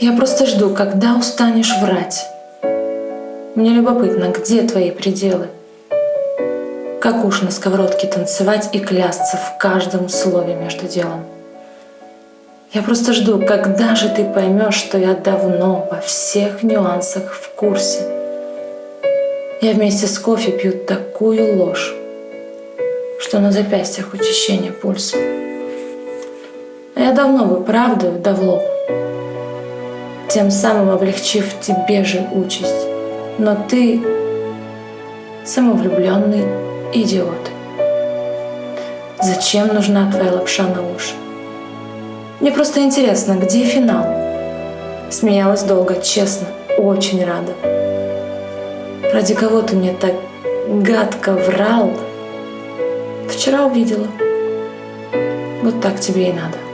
Я просто жду, когда устанешь врать. Мне любопытно, где твои пределы? Как уж на сковородке танцевать и клясться в каждом слове между делом? Я просто жду, когда же ты поймешь, что я давно во всех нюансах в курсе. Я вместе с кофе пью такую ложь, что на запястьях учащение пульса. А я давно выправдываю да в лоб, тем самым облегчив тебе же участь. Но ты самовлюбленный идиот. Зачем нужна твоя лапша на уши? Мне просто интересно, где финал? Смеялась долго, честно, очень рада. Ради кого ты мне так гадко врал? Вчера увидела. Вот так тебе и надо.